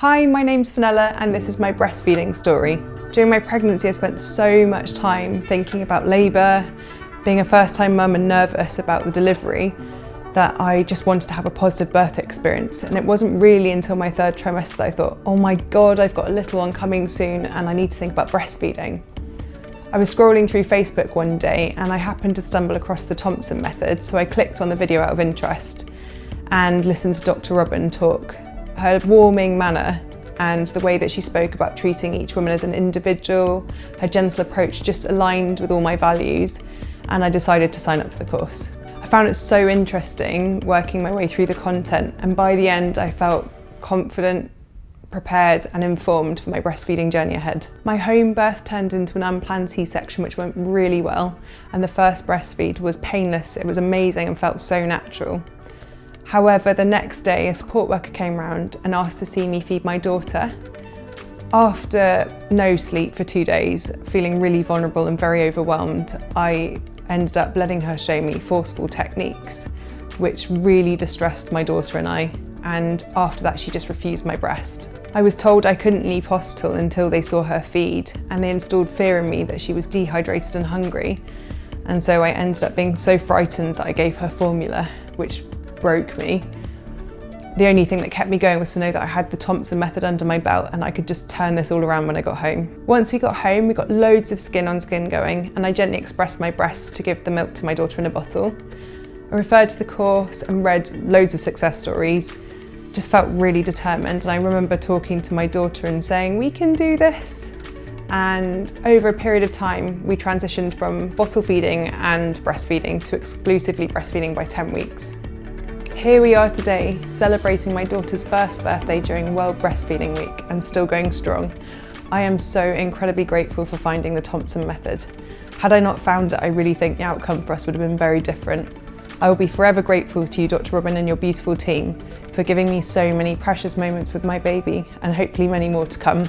Hi, my name's Fenella and this is my breastfeeding story. During my pregnancy I spent so much time thinking about labour, being a first time mum and nervous about the delivery that I just wanted to have a positive birth experience and it wasn't really until my third trimester that I thought, oh my god, I've got a little one coming soon and I need to think about breastfeeding. I was scrolling through Facebook one day and I happened to stumble across the Thompson method so I clicked on the video out of interest and listened to Dr Robyn talk her warming manner and the way that she spoke about treating each woman as an individual, her gentle approach just aligned with all my values and I decided to sign up for the course. I found it so interesting working my way through the content and by the end I felt confident, prepared and informed for my breastfeeding journey ahead. My home birth turned into an unplanned C-section which went really well and the first breastfeed was painless, it was amazing and felt so natural. However, the next day a support worker came round and asked to see me feed my daughter. After no sleep for two days, feeling really vulnerable and very overwhelmed, I ended up letting her show me forceful techniques, which really distressed my daughter and I. And after that, she just refused my breast. I was told I couldn't leave hospital until they saw her feed, and they installed fear in me that she was dehydrated and hungry. And so I ended up being so frightened that I gave her formula, which broke me. The only thing that kept me going was to know that I had the Thompson method under my belt and I could just turn this all around when I got home. Once we got home, we got loads of skin on skin going and I gently expressed my breasts to give the milk to my daughter in a bottle. I referred to the course and read loads of success stories, just felt really determined and I remember talking to my daughter and saying, we can do this. And over a period of time, we transitioned from bottle feeding and breastfeeding to exclusively breastfeeding by 10 weeks. Here we are today, celebrating my daughter's first birthday during World Breastfeeding Week and still going strong. I am so incredibly grateful for finding the Thompson method. Had I not found it, I really think the outcome for us would have been very different. I will be forever grateful to you, Dr. Robyn, and your beautiful team for giving me so many precious moments with my baby and hopefully many more to come.